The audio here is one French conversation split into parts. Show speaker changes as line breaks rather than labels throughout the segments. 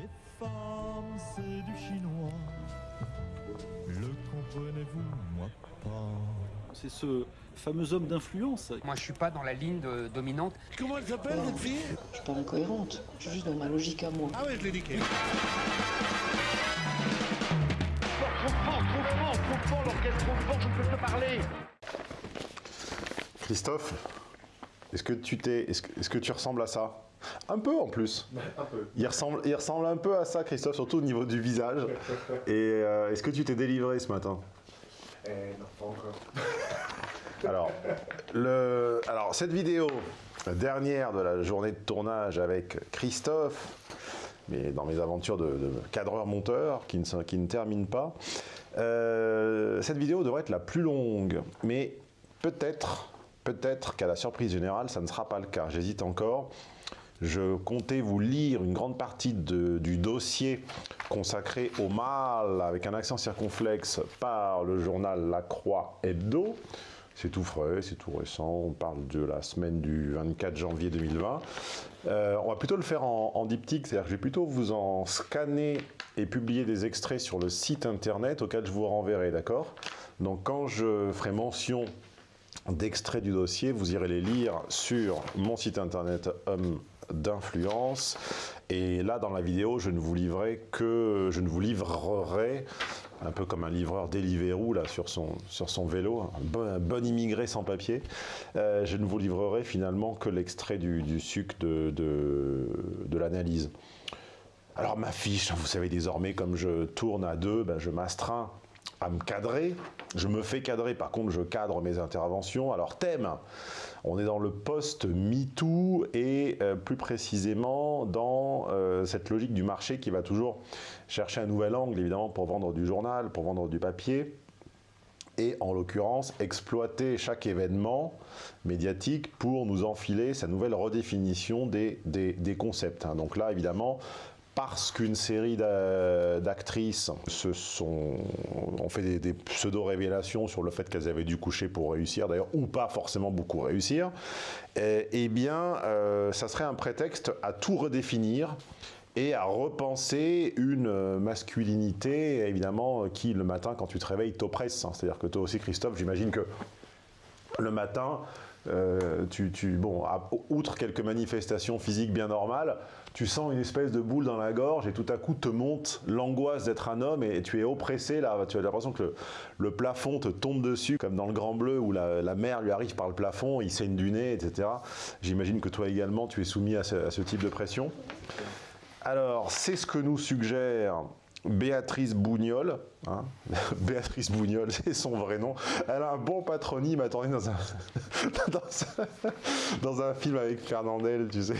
Les femmes, c'est du chinois. Le comprenez-vous, moi pas.
C'est ce fameux homme d'influence.
Moi, je suis pas dans la ligne de- dominante.
Comment elle s'appelle cette fille?
Je suis pas incohérente, je suis juste dans ma logique à moi.
Ah ouais, je l'ai niqué.
Christophe, est-ce que tu t'es, est-ce que, est-ce que tu ressembles à ça? Un peu en plus. Un peu. Il ressemble, il ressemble un peu à ça, Christophe, surtout au niveau du visage. Et euh, est-ce que tu t'es délivré ce matin?
Non, pas encore.
Alors, le, alors, cette vidéo, la dernière de la journée de tournage avec Christophe, mais dans mes aventures de, de cadreur-monteur qui ne, qui ne pas, euh, cette vidéo devrait être la plus longue, mais peut-être, peut-être qu'à la surprise générale, ça ne sera pas le cas. J'hésite encore. Je comptais vous lire une grande partie du dossier consacré au mal avec un accent circonflexe par le journal La Croix Hebdo. C'est tout frais, c'est tout récent, on parle de la semaine du 24 janvier 2020. Euh, on va plutôt le faire en, en diptyque, c'est-à-dire que je vais plutôt vous en scanner et publier des extraits sur le site internet auquel je vous renverrai, d'accord? Donc quand je ferai mention d'extraits du dossier, vous irez les lire sur mon site internet Homme d'influence. Et là, dans la vidéo, je ne vous livrerai que, je ne vous livrerai un peu comme un livreur Deliveroo là sur son vélo, un bon, immigré sans papier. Euh, je ne vous livrerai finalement que l'extrait du, du suc de, de, l'analyse. Alors ma fiche, vous savez désormais, comme je tourne à deux, ben, je m'astreins à me cadrer. Je me fais cadrer, par contre je cadre mes interventions. Alors thème, on est dans le post-MeToo et euh, plus précisément dans euh, cette logique du marché qui va toujours chercher un nouvel angle, évidemment, pour vendre du journal, pour vendre du papier et en l'occurrence exploiter chaque événement médiatique pour nous enfiler sa nouvelle redéfinition des, concepts. hein. Donc là, évidemment, parce qu'une série d'a- d'actrices se ont fait des, pseudo-révélations sur le fait qu'elles avaient dû coucher pour réussir, d'ailleurs, ou pas forcément beaucoup réussir, eh, eh bien, euh, ça serait un prétexte à tout redéfinir et à repenser une euh, masculinité, évidemment, euh, qui le matin, quand tu te réveilles, t'oppresse. C'est-à-dire que toi aussi, Christophe, j'imagine que le matin, euh, tu, tu- bon, à- outre quelques manifestations physiques bien normales, tu sens une espèce de boule dans la gorge et tout à coup te monte l'angoisse d'être un homme et, tu es oppressé là, tu as l'impression que le, plafond te tombe dessus, comme dans le Grand Bleu où la, mer lui arrive par le plafond, il saigne du nez, etc. J'imagine que toi également tu es soumis à ce type de pression. Alors, c'est ce que nous suggère Béatrice Bougnol. hein. Béatrice Bougnol, c'est son vrai nom. Elle a un bon patronyme, attendez, dans un, film avec Fernandel, tu sais.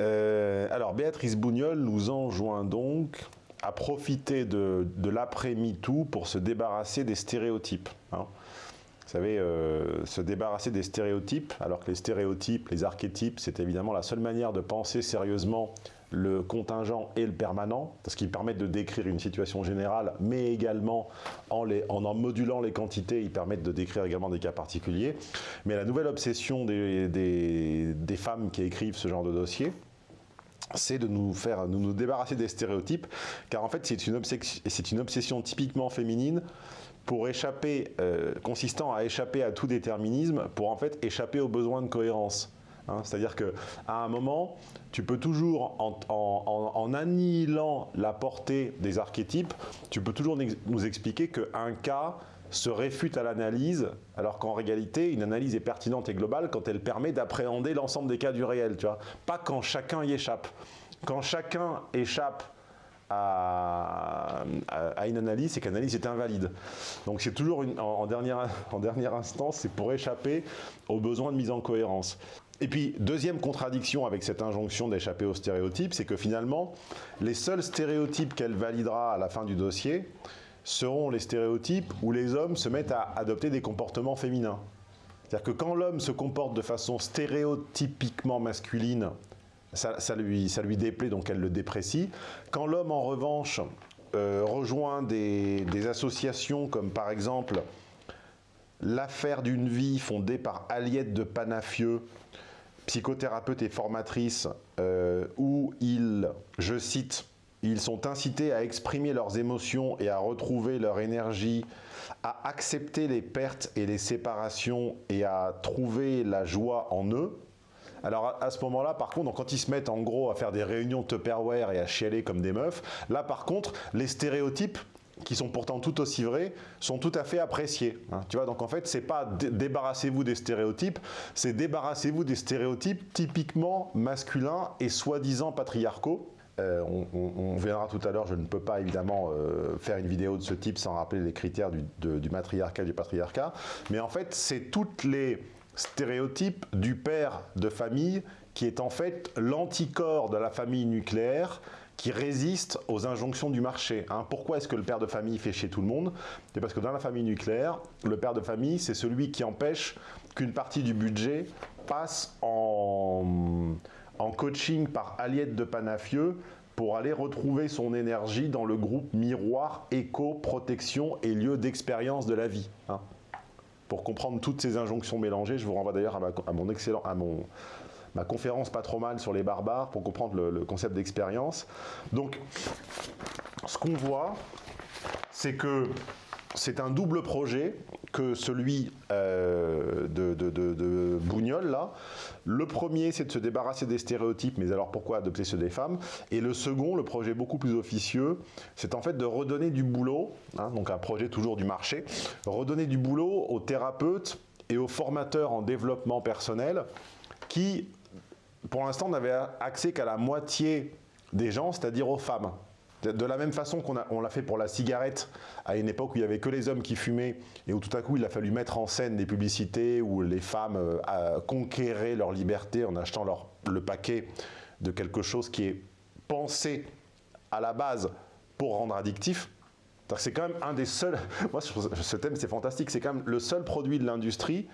Euh, alors, Béatrice Bougnol nous enjoint donc à profiter de, de l'après-MeToo pour se débarrasser des stéréotypes. hein. Vous savez, euh, se débarrasser des stéréotypes, alors que les stéréotypes, les archétypes, c'est évidemment la seule manière de penser sérieusement le contingent et le permanent, parce qu'ils permettent de décrire une situation générale, mais également en, en modulant les quantités, ils permettent de décrire également des cas particuliers. Mais la nouvelle obsession des, femmes qui écrivent ce genre de dossier, c'est de nous faire nous, nous débarrasser des stéréotypes, car en fait c'est une obsession typiquement féminine pour échapper, euh, consistant à échapper à tout déterminisme, pour en fait échapper aux besoins de cohérence. Hein, C'est-à-dire que à un moment, tu peux toujours, en, annihilant la portée des archétypes, tu peux toujours nous- nous expliquer qu'un cas se réfute à l'analyse, alors qu'en réalité, une analyse est pertinente et globale quand elle permet d'appréhender l'ensemble des cas du réel, tu vois. Pas quand chacun y échappe. Quand chacun échappe à, une analyse, c'est que l'analyse est invalide. Donc c'est toujours, en dernière, en dernière instance, c'est pour échapper aux besoins de mise en cohérence. Et puis, deuxième contradiction avec cette injonction d'échapper aux stéréotypes, c'est que finalement, les seuls stéréotypes qu'elle validera à la fin du dossier seront les stéréotypes où les hommes se mettent à adopter des comportements féminins. C'est-à-dire que quand l'homme se comporte de façon stéréotypiquement masculine, ça, lui, déplaît, donc elle le déprécie. Quand l'homme, en revanche, euh, rejoint des, associations comme par exemple l'affaire d'une vie fondée par Aliette de Panafieux, psychothérapeutes et formatrices euh, où ils, je cite, ils sont incités à exprimer leurs émotions et à retrouver leur énergie, à accepter les pertes et les séparations et à trouver la joie en eux. Alors à, ce moment-là, par contre, quand ils se mettent en gros à faire des réunions Tupperware et à chialer comme des meufs, là par contre, les stéréotypes qui sont pourtant tout aussi vrais, sont tout à fait appréciés. hein. Tu vois, donc en fait, c'est pas dé- débarrassez-vous des stéréotypes, c'est débarrassez-vous des stéréotypes typiquement masculins et soi-disant patriarcaux. Euh, on, on- verra tout à l'heure, je ne peux pas évidemment euh, faire une vidéo de ce type sans rappeler les critères du, du matriarcat et du patriarcat, mais en fait, c'est toutes les stéréotypes du père de famille qui est en fait l'anticorps de la famille nucléaire qui résiste aux injonctions du marché. hein. Pourquoi est-ce que le père de famille fait chez tout le monde? C'est parce que dans la famille nucléaire, le père de famille, c'est celui qui empêche qu'une partie du budget passe en, en coaching par Aliette de Panafieux pour aller retrouver son énergie dans le groupe miroir, éco, protection et lieu d'expérience de la vie. hein. Pour comprendre toutes ces injonctions mélangées, je vous renvoie d'ailleurs à, ma- à mon excellent, à mon, ma conférence pas trop mal sur les barbares pour comprendre le, le concept d'expérience. Donc, ce qu'on voit, c'est que c'est un double projet que celui euh, de, de, là. Le premier, c'est de se débarrasser des stéréotypes, mais alors pourquoi adopter ceux des femmes? Et le second, le projet beaucoup plus officieux, c'est en fait de redonner du boulot, hein, donc un projet toujours du marché, redonner du boulot aux thérapeutes et aux formateurs en développement personnel qui, pour l'instant, n'avaient accès qu'à la moitié des gens, c'est-à-dire aux femmes. De, la même façon qu'on l'a fait pour la cigarette, à une époque où il n'y avait que les hommes qui fumaient, et où tout à coup il a fallu mettre en scène des publicités où les femmes euh, conquéraient leur liberté en achetant leur, le paquet de quelque chose qui est pensé à la base pour rendre addictif. C'est quand même un des seuls. Moi, ce thème, c'est fantastique. C'est quand même le seul produit de l'industrie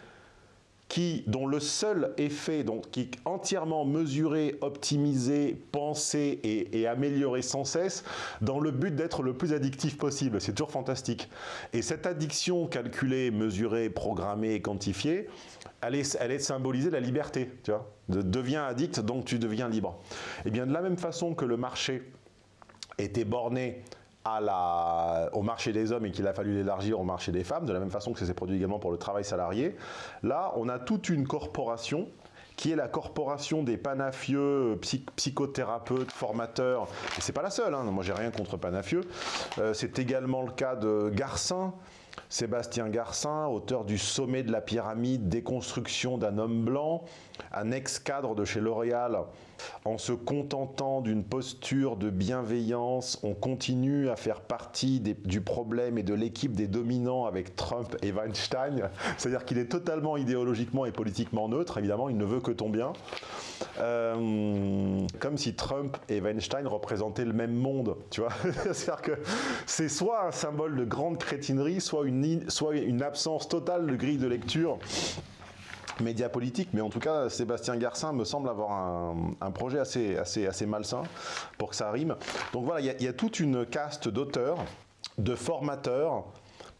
qui, dont le seul effet, donc, qui est entièrement mesuré, optimisé, pensé et, amélioré sans cesse, dans le but d'être le plus addictif possible. C'est toujours fantastique. Et cette addiction calculée, mesurée, programmée quantifiée, elle est, symbolisée la liberté. Tu vois de, deviens addict, donc tu deviens libre. Et bien de la même façon que le marché était borné à la, au marché des hommes et qu'il a fallu l'élargir au marché des femmes, de la même façon que ça s'est produit également pour le travail salarié. Là, on a toute une corporation qui est la corporation des panafieux, psy- psychothérapeutes, formateurs. C'est pas la seule, hein. moi j'ai rien contre panafieux. Euh, c'est également le cas de Garcin, Sébastien Garcin, auteur du Sommet de la pyramide, déconstruction d'un homme blanc, un ex-cadre de chez L'Oréal. En se contentant d'une posture de bienveillance, on continue à faire partie du problème et de l'équipe des dominants avec Trump et Weinstein. C'est-à-dire qu'il est totalement idéologiquement et politiquement neutre, évidemment, il ne veut que ton bien. Euh, comme si Trump et Weinstein représentaient le même monde, tu vois. C'est-à-dire que c'est soit un symbole de grande crétinerie, soit une, soit une absence totale de grille de lecture média politique, mais en tout cas, Sébastien Garcin me semble avoir un, un projet assez, assez, assez malsain pour que ça rime. Donc voilà, il y a- il y, a toute une caste d'auteurs, de formateurs,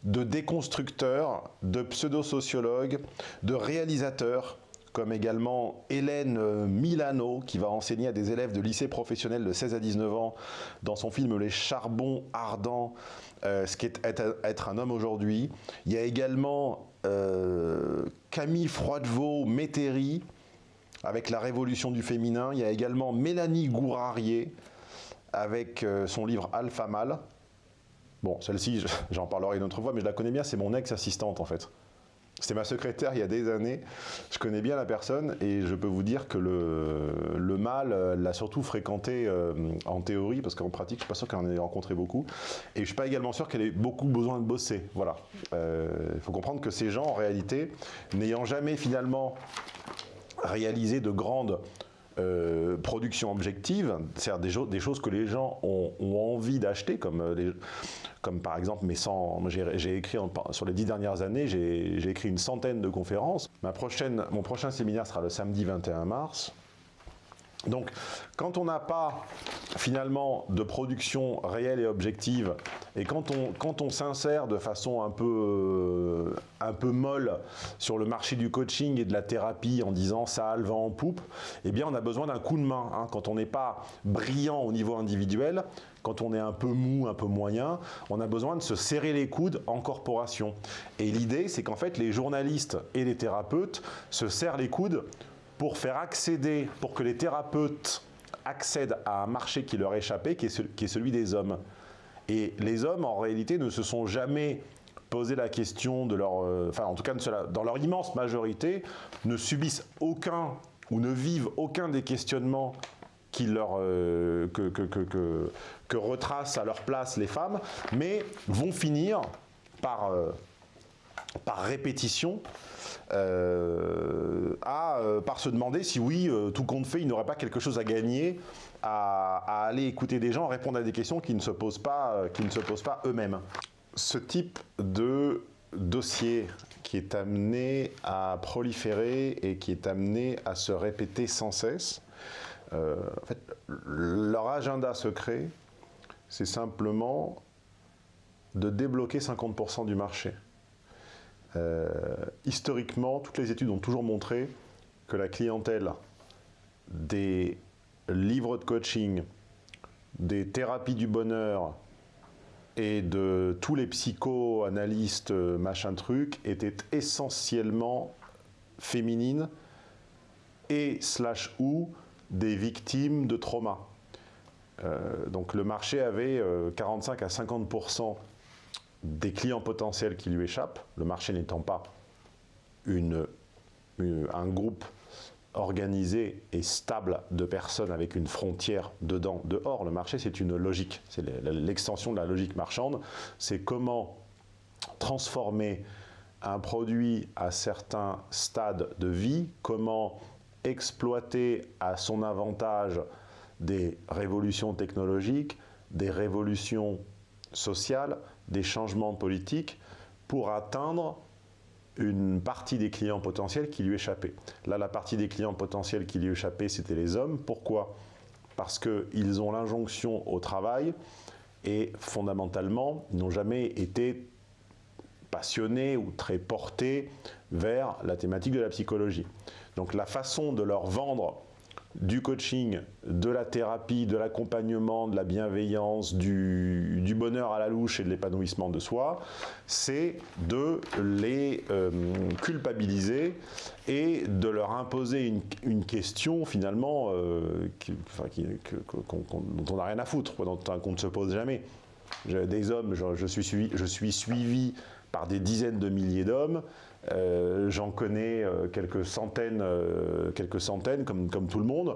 de déconstructeurs, de pseudo-sociologues, de réalisateurs, comme également Hélène euh, Milano, qui va enseigner à des élèves de lycée professionnel de 16 à 19 ans dans son film Les charbons ardents, euh, ce qu'est être, être un homme aujourd'hui. Il y a également euh, Camille Froidevaux Métairie, avec la révolution du féminin. Il y a également Mélanie Gourarier, avec euh, son livre Alpha Mâle. Bon, celle-ci, je- j'en parlerai une autre fois, mais je la connais bien, c'est mon ex-assistante en fait. C'était ma secrétaire il y a des années. Je connais bien la personne et je peux vous dire que le, le mal euh, l'a surtout fréquenté euh, en théorie, parce qu'en pratique, je ne suis pas sûr qu'elle en ait rencontré beaucoup. Et je ne suis pas également sûr qu'elle ait beaucoup besoin de bosser. Voilà. Euh, Il faut comprendre que ces gens, en réalité, n'ayant jamais finalement réalisé de grandes euh, productions objectives, c'est-à-dire des, choses que les gens ont, envie d'acheter, comme, euh, par exemple 100, moi, j'ai écrit sur les dix dernières années, j'ai écrit une centaine de conférences. Ma mon prochain séminaire sera le samedi 21 mars. Donc, quand on n'a pas finalement de production réelle et objective, et quand on, quand on s'insère de façon un peu, euh, un peu molle sur le marché du coaching et de la thérapie en disant ça a le vent en poupe, eh bien on a besoin d'un coup de main. hein. Quand on n'est pas brillant au niveau individuel, quand on est un peu mou, un peu moyen, on a besoin de se serrer les coudes en corporation. Et l'idée, c'est qu'en fait, les journalistes et les thérapeutes se serrent les coudes pour faire accéder, pour que les thérapeutes accèdent à un marché qui leur échappait, qui est, celui des hommes. Et les hommes, en réalité, ne se sont jamais posé la question de leur... euh, enfin, en tout cas, dans leur immense majorité, ne subissent aucun ou ne vivent aucun des questionnements qui leur, euh, que, que- que retracent à leur place les femmes, mais vont finir par, euh, par répétition euh, à, euh, par se demander si oui, euh, tout compte fait, ils n'auraient pas quelque chose à gagner à, aller écouter des gens, répondre à des questions qui ne se posent pas, pas eux-mêmes. Ce type de dossier qui est amené à proliférer et qui est amené à se répéter sans cesse, leur agenda secret, c'est simplement de débloquer 50% du marché. Euh, historiquement, toutes les études ont toujours montré que la clientèle des livres de coaching, des thérapies du bonheur et de tous les psychoanalystes euh, machin truc était essentiellement féminine et slash ou des victimes de trauma. Euh, donc le marché avait euh, 45 à 50% des clients potentiels qui lui échappent, le marché n'étant pas un groupe organisé et stable de personnes avec une frontière dedans, dehors. Le marché, c'est une logique, c'est l'extension de la logique marchande. C'est comment transformer un produit à certains stades de vie, comment exploiter à son avantage des révolutions technologiques, des révolutions sociales, des changements politiques pour atteindre une partie des clients potentiels qui lui échappaient. Là, la partie des clients potentiels qui lui échappaient, c'était les hommes. Pourquoi? Parce qu'ils ont l'injonction au travail et fondamentalement, ils n'ont jamais été passionnés ou très portés vers la thématique de la psychologie. Donc la façon de leur vendre du coaching, de la thérapie, de l'accompagnement, de la bienveillance, du, bonheur à la louche et de l'épanouissement de soi, c'est de les euh, culpabiliser et de leur imposer une, question finalement euh, qui- dont on n'a rien à foutre, dont qu'on ne se pose jamais. Des hommes, je suis suivi par des dizaines de milliers d'hommes. Euh, J'en connais euh, quelques centaines, euh, quelques centaines comme, tout le monde.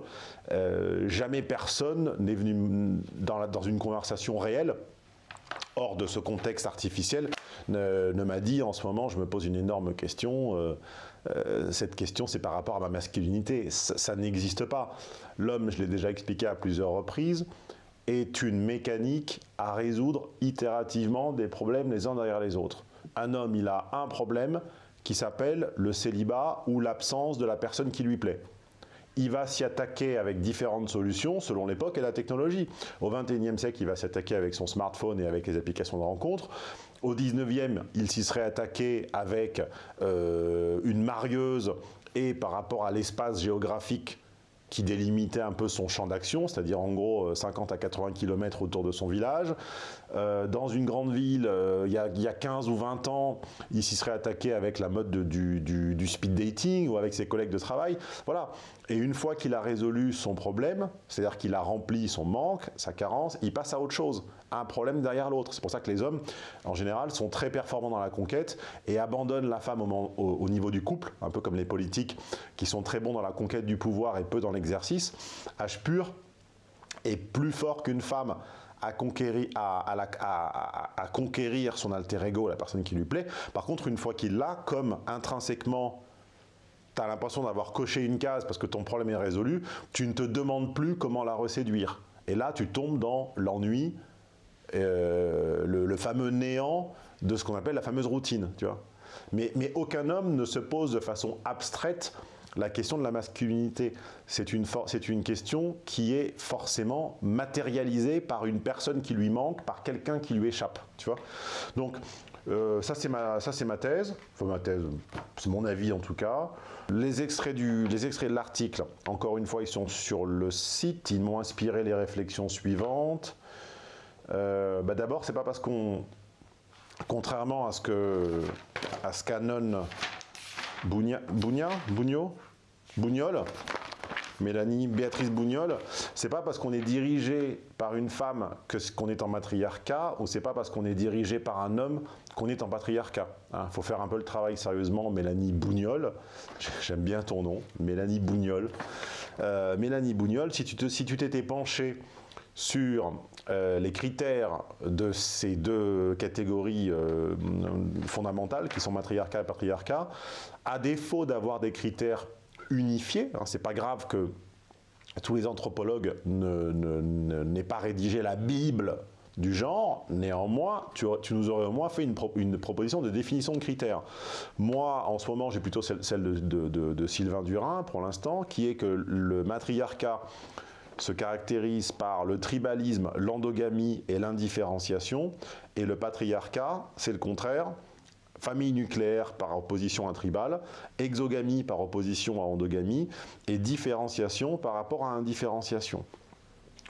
Jamais personne n'est venu dans, une conversation réelle, hors de ce contexte artificiel, ne, m'a dit en ce moment, je me pose une énorme question. cette question, c'est par rapport à ma masculinité. Ça n'existe pas. L'homme, je l'ai déjà expliqué à plusieurs reprises, est une mécanique à résoudre itérativement des problèmes les uns derrière les autres. Un homme, il a un problème qui s'appelle le célibat ou l'absence de la personne qui lui plaît. Il va s'y attaquer avec différentes solutions selon l'époque et la technologie. Au 21e siècle, il va s'attaquer avec son smartphone et avec les applications de rencontre. Au 19e, il s'y serait attaqué avec euh, une marieuse et par rapport à l'espace géographique qui délimitait un peu son champ d'action, c'est-à-dire en gros euh, 50 à 80 km autour de son village. Euh, dans une grande ville, euh, il y, a- il y a 15 ou 20 ans, il s'y serait attaqué avec la mode de- du, du- du speed dating ou avec ses collègues de travail. Voilà. Et une fois qu'il a résolu son problème, c'est-à-dire qu'il a rempli son manque, sa carence, il passe à autre chose, un problème derrière l'autre. C'est pour ça que les hommes, en général, sont très performants dans la conquête et abandonnent la femme au, niveau du couple, un peu comme les politiques qui sont très bons dans la conquête du pouvoir et peu dans l'exercice. H pur est plus fort qu'une femme à conquérir, à, à conquérir son alter ego, la personne qui lui plaît. Par contre, une fois qu'il l'a, comme intrinsèquement tu as l'impression d'avoir coché une case parce que ton problème est résolu, tu ne te demandes plus comment la reséduire. Et là, tu tombes dans l'ennui, le, le fameux néant de ce qu'on appelle la fameuse routine. Tu vois mais, mais aucun homme ne se pose de façon abstraite la question de la masculinité. C'est une, une question qui est forcément matérialisée par une personne qui lui manque, par quelqu'un qui lui échappe. Tu vois Donc, euh, ça, c'est ma, ma thèse. Enfin, ma thèse, c'est mon avis en tout cas. Les extraits, du, les extraits de l'article, encore une fois, ils sont sur le site. Ils m'ont inspiré les réflexions suivantes. Euh, bah D'abord, c'est pas parce qu'on, contrairement à ce que, à ce qu'annonce Bougna, Bougna, Bougnol, Mélanie Béatrice Bougnol, c'est pas parce qu'on est dirigé par une femme qu'on est en matriarcat, ou c'est pas parce qu'on est dirigé par un homme qu'on est en patriarcat. Il hein. faut faire un peu le travail sérieusement. Mélanie Bougnol, j'aime bien ton nom, Mélanie Bougnol. Euh, Mélanie Bougnol, si tu t'étais si penché sur euh, les critères de ces deux catégories euh, fondamentales qui sont matriarcat et patriarcat, à défaut d'avoir des critères unifiés, hein, c'est pas grave que tous les anthropologues n'aient pas rédigé la Bible du genre, néanmoins, tu, nous aurais au moins fait une, proposition de définition de critères. Moi, en ce moment, j'ai plutôt celle, de, de, Sylvain Durin, pour l'instant, qui est que le matriarcat se caractérise par le tribalisme, l'endogamie et l'indifférenciation, et le patriarcat, c'est le contraire, famille nucléaire par opposition à tribal, exogamie par opposition à endogamie, et différenciation par rapport à indifférenciation.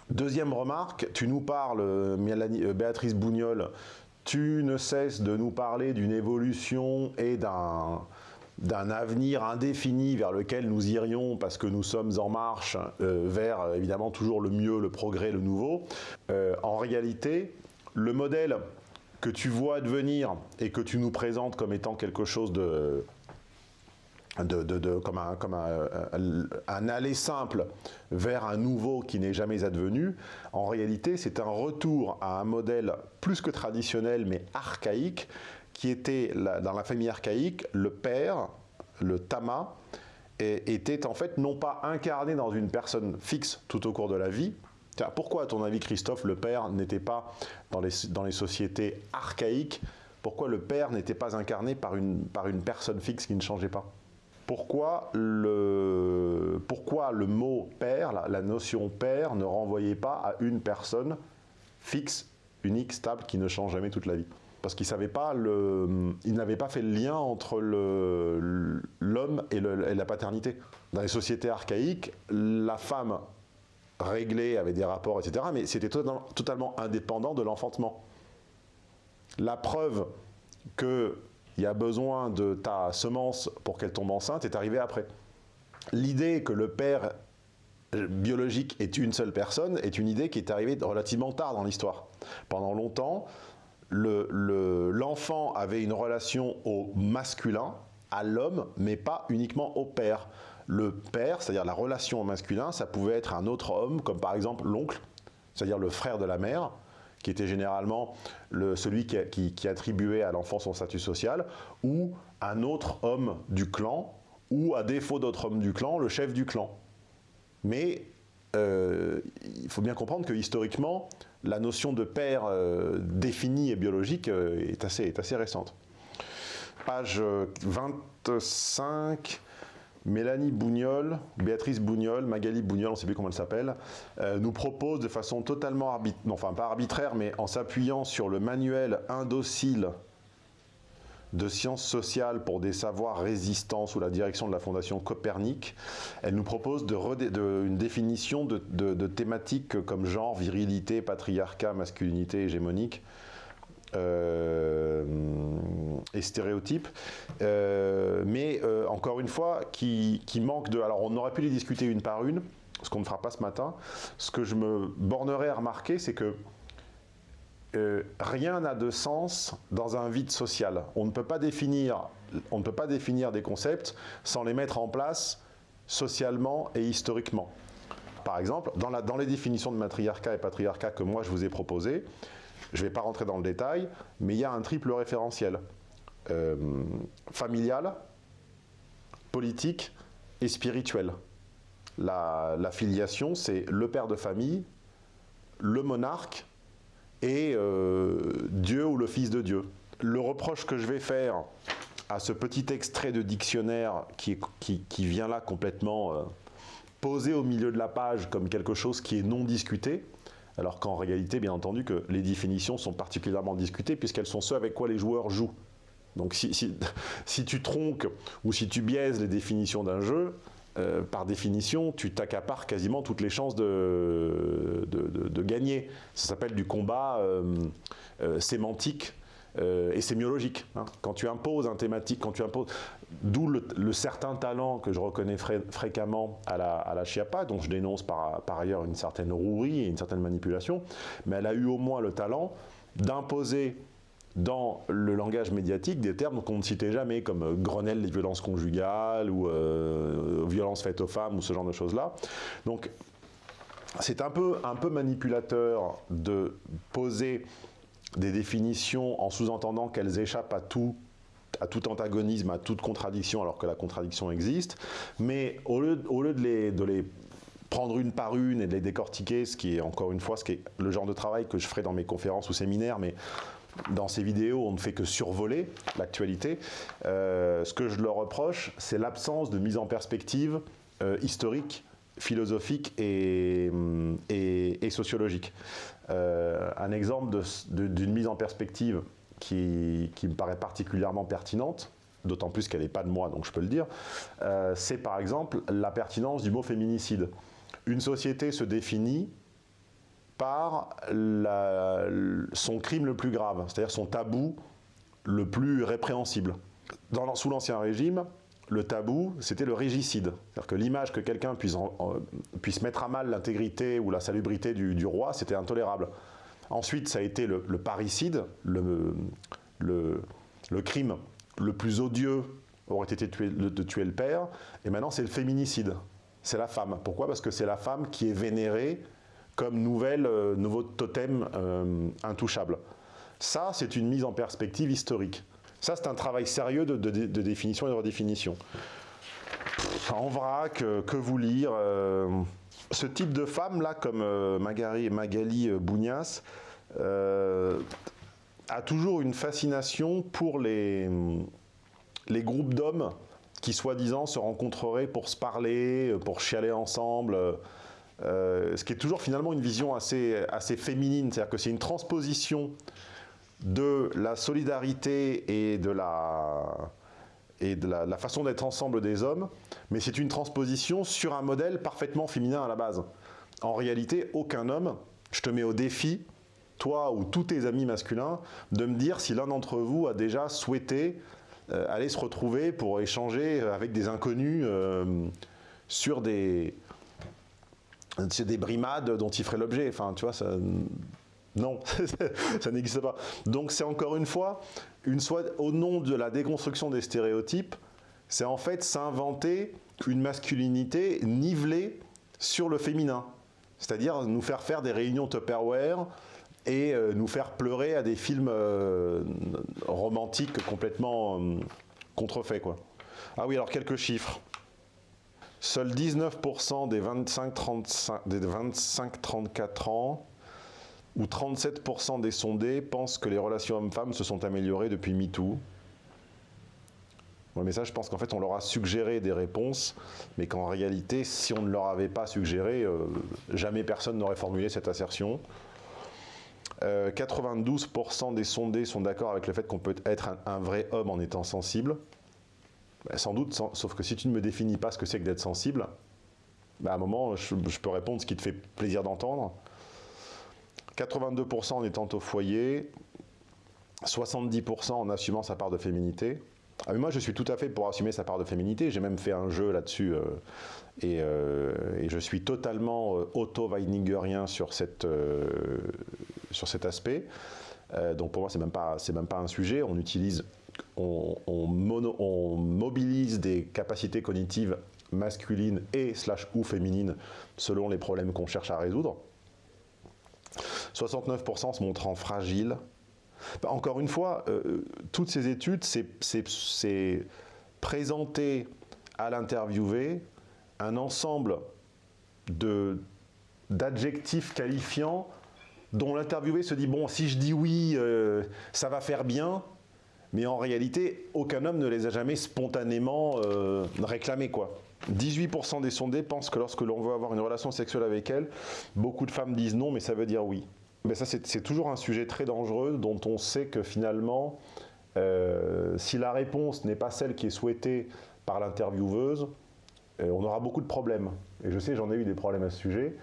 Deuxième remarque, tu nous parles, euh, Béatrice Bougnol, tu ne cesses de nous parler d'une évolution et d'un d'un avenir indéfini vers lequel nous irions parce que nous sommes en marche euh, vers euh, évidemment toujours le mieux, le progrès, le nouveau. Euh, en réalité, le modèle que tu vois devenir et que tu nous présentes comme étant quelque chose de, comme, un, comme un, aller simple vers un nouveau qui n'est jamais advenu, en réalité c'est un retour à un modèle plus que traditionnel mais archaïque qui était dans la famille archaïque, le père, le tama, était en fait non pas incarné dans une personne fixe tout au cours de la vie. Pourquoi, à ton avis, Christophe, le père n'était pas dans les, dans les sociétés archaïques Pourquoi le père n'était pas incarné par une, par une personne fixe qui ne changeait pas? Pourquoi le, pourquoi le mot père, la, la, notion père, ne renvoyait pas à une personne fixe, unique, stable, qui ne change jamais toute la vie? Parce qu'il savait pas pas fait le lien entre l'homme et, et, la paternité. Dans les sociétés archaïques, la femme réglée avait des rapports, etc., mais c'était totalement indépendant de l'enfantement. La preuve qu'il y a besoin de ta semence pour qu'elle tombe enceinte est arrivée après. L'idée que le père biologique est une seule personne est une idée qui est arrivée relativement tard dans l'histoire. Pendant longtemps, l'enfant avait une relation au masculin, à l'homme, mais pas uniquement au père. Le père, c'est-à-dire la relation au masculin, ça pouvait être un autre homme, comme par exemple l'oncle, c'est-à-dire le frère de la mère, qui était généralement celui qui, attribuait à l'enfant son statut social, ou un autre homme du clan, ou à défaut d'autre homme du clan, le chef du clan. Mais euh, il faut bien comprendre que historiquement, la notion de père euh, définie et biologique euh, est, assez, est assez récente. Page 25, Mélanie Bougnol, Béatrice Bougnol, Magali Bougnol, on ne sait plus comment elle s'appelle, nous propose de façon totalement arbitraire, enfin pas arbitraire, mais en s'appuyant sur le manuel indocile de sciences sociales pour des savoirs résistants sous la direction de la Fondation Copernic. Elle nous propose une définition de, thématiques comme genre, virilité, patriarcat, masculinité hégémonique. Euh, et stéréotypes, euh, mais euh, encore une fois, qui, qui manque de... Alors on aurait pu les discuter une par une, ce qu'on ne fera pas ce matin. Ce que je me bornerai à remarquer, c'est que rien n'a de sens dans un vide social. On ne, peut pas définir, on ne peut pas définir des concepts sans les mettre en place socialement et historiquement. Par exemple, dans, les définitions de matriarcat et patriarcat que moi je vous ai proposées, je ne vais pas rentrer dans le détail, mais il y a un triple référentiel. Euh, familial, politique et spirituel. La filiation, c'est le père de famille, le monarque et euh, Dieu ou le Fils de Dieu. Le reproche que je vais faire à ce petit extrait de dictionnaire qui, qui vient là complètement euh, posé au milieu de la page comme quelque chose qui est non discuté, alors qu'en réalité, bien entendu, que les définitions sont particulièrement discutées puisqu'elles sont ce avec quoi les joueurs jouent. Donc si, si- si tu tronques ou si tu biaises les définitions d'un jeu, euh, par définition, tu t'accapares quasiment toutes les chances de, de, gagner. Ça s'appelle du combat euh, euh, sémantique et sémiologique. hein. Quand tu imposes un thématique, quand tu imposes... D'où le, certain talent que je reconnais fré- fréquemment à la, à Chiappa, dont je dénonce par ailleurs une certaine rouerie et une certaine manipulation, mais elle a eu au moins le talent d'imposer dans le langage médiatique des termes qu'on ne citait jamais, comme euh, Grenelle des violences conjugales ou euh, violences faites aux femmes ou ce genre de choses-là. Donc, c'est un peu, un peu manipulateur de poser des définitions en sous-entendant qu'elles échappent à tout, à tout antagonisme, à toute contradiction, alors que la contradiction existe. Mais au lieu, de, les, de les prendre une par une et de les décortiquer, ce qui est encore une fois ce qui est le genre de travail que je ferai dans mes conférences ou séminaires, mais dans ces vidéos, on ne fait que survoler l'actualité. Euh, ce que je leur reproche, c'est l'absence de mise en perspective euh, historique, philosophique et, hum, sociologique. Euh, un exemple d'une mise en perspective qui, me paraît particulièrement pertinente, d'autant plus qu'elle n'est pas de moi, donc je peux le dire, c'est par exemple la pertinence du mot féminicide. Une société se définit par son crime le plus grave, c'est-à-dire son tabou le plus répréhensible. Sous l'Ancien Régime, le tabou, c'était le régicide. C'est-à-dire que l'image que quelqu'un puisse, puisse mettre à mal l'intégrité ou la salubrité du, roi, c'était intolérable. Ensuite, ça a été le, parricide, le, crime le plus odieux aurait été de tuer le père, et maintenant c'est le féminicide, c'est la femme. Pourquoi? Parce que c'est la femme qui est vénérée comme nouvelle, euh, nouveau totem euh, intouchable. Ça, c'est une mise en perspective historique. Ça, c'est un travail sérieux de, définition et de redéfinition. En vrac, euh, que vous lire euh, Ce type de femme, là, comme Magali, Bougnas, a toujours une fascination pour les, les groupes d'hommes qui, soi-disant, se rencontreraient pour se parler, pour chialer ensemble. Euh, ce qui est toujours finalement une vision assez, assez féminine, c'est-à-dire que c'est une transposition de la solidarité et de la, et de la, façon d'être ensemble des hommes, mais c'est une transposition sur un modèle parfaitement féminin à la base. En réalité, aucun homme, je te mets au défi, toi ou tous tes amis masculins, de me dire si l'un d'entre vous a déjà souhaité euh, aller se retrouver pour échanger avec des inconnus euh, sur des, c'est des brimades dont il ferait l'objet. Enfin, tu vois, non, ça n'existe pas. Donc c'est encore une fois, une soit, au nom de la déconstruction des stéréotypes, c'est en fait s'inventer une masculinité nivelée sur le féminin. C'est-à-dire nous faire faire des réunions Tupperware et euh, nous faire pleurer à des films euh, romantiques complètement euh, contrefaits. Quoi. Ah oui, alors quelques chiffres. Seuls 19% des 25-34 des 25, 34 ans où 37% des sondés pensent que les relations hommes-femmes se sont améliorées depuis MeToo. Mais ça, je pense qu'en fait, on leur a suggéré des réponses, mais qu'en réalité, si on ne leur avait pas suggéré, euh, jamais personne n'aurait formulé cette assertion. Euh, 92% des sondés sont d'accord avec le fait qu'on peut être un vrai homme en étant sensible. Ben, sans doute, sauf que si tu ne me définis pas ce que c'est que d'être sensible, ben, à un moment, je, peux répondre ce qui te fait plaisir d'entendre. 82% en étant au foyer, 70% en assumant sa part de féminité. Ah, moi, je suis tout à fait pour assumer sa part de féminité. J'ai même fait un jeu là-dessus euh, et, euh, et je suis totalement euh, auto-weiningerien sur, cet aspect. Donc pour moi, pas, c'est même pas un sujet. On utilise, on, mobilise des capacités cognitives masculines et ou féminines selon les problèmes qu'on cherche à résoudre. 69% se montrant fragiles. Bah, Encore une fois, euh, toutes ces études, c'est- présenter à l'interviewé un ensemble d'adjectifs qualifiants dont l'interviewé se dit bon, si je dis oui, euh, ça va faire bien, mais en réalité, aucun homme ne les a jamais spontanément euh, réclamés, quoi. 18% des sondés pensent que lorsque l'on veut avoir une relation sexuelle avec elles, beaucoup de femmes disent non, mais ça veut dire oui. Mais ça, c'est c'est toujours un sujet très dangereux dont on sait que finalement, euh, si la réponse n'est pas celle qui est souhaitée par l'intervieweuse, euh, on aura beaucoup de problèmes. Et je sais, j'en ai eu des problèmes à ce sujet.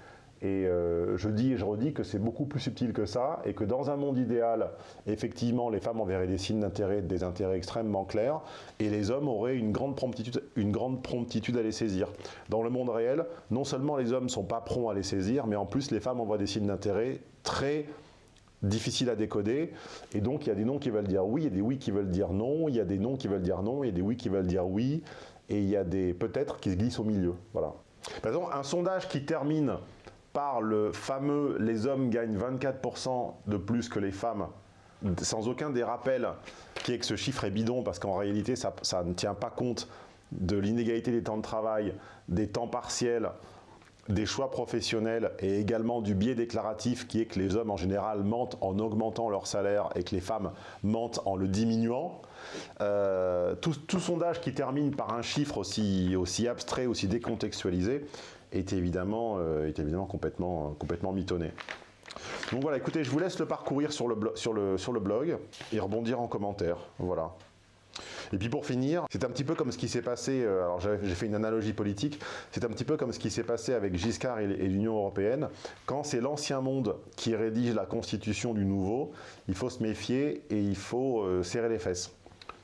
Et euh, je dis et je redis que c'est beaucoup plus subtil que ça, et que dans un monde idéal, effectivement, les femmes enverraient des signes d'intérêt, des intérêts extrêmement clairs, et les hommes auraient une grande promptitude, à les saisir. Dans le monde réel, non seulement les hommes ne sont pas prompts à les saisir, mais en plus les femmes envoient des signes d'intérêt très difficiles à décoder, et donc il y a des noms qui veulent dire oui, il y a des oui qui veulent dire non, il y a des non qui veulent dire non, il y a des oui qui veulent dire oui, et il y a des peut-être qui se glissent au milieu. Voilà. Par exemple, un sondage qui termine par le fameux « les hommes gagnent 24% de plus que les femmes », sans aucun des rappels qui est que ce chiffre est bidon, parce qu'en réalité, ça, ne tient pas compte de l'inégalité des temps de travail, des temps partiels, des choix professionnels et également du biais déclaratif qui est que les hommes en général mentent en augmentant leur salaire et que les femmes mentent en le diminuant. Euh, tout, sondage qui termine par un chiffre aussi abstrait, aussi décontextualisé est évidemment, euh, est évidemment complètement, complètement mitonné. Donc voilà, écoutez, je vous laisse le parcourir sur le, sur le, sur le blog et rebondir en commentaire. Voilà. Et puis pour finir, c'est un petit peu comme ce qui s'est passé, euh, alors j'ai fait une analogie politique, c'est un petit peu comme ce qui s'est passé avec Giscard et, l'Union Européenne. Quand c'est l'ancien monde qui rédige la constitution du nouveau, il faut se méfier et il faut euh, serrer les fesses.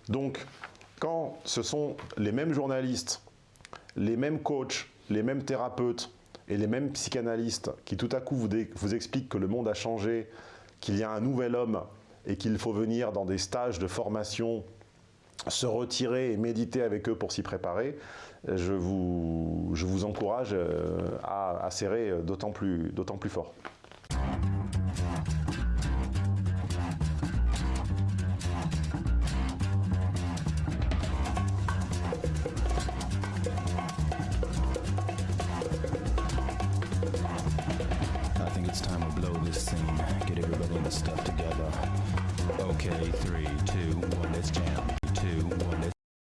Donc, quand ce sont les mêmes journalistes, les mêmes coachs, les mêmes thérapeutes et les mêmes psychanalystes qui tout à coup vous, expliquent que le monde a changé, qu'il y a un nouvel homme et qu'il faut venir dans des stages de formation se retirer et méditer avec eux pour s'y préparer, je vous, encourage euh, à, serrer euh, d'autant plus, d'autant plus fort.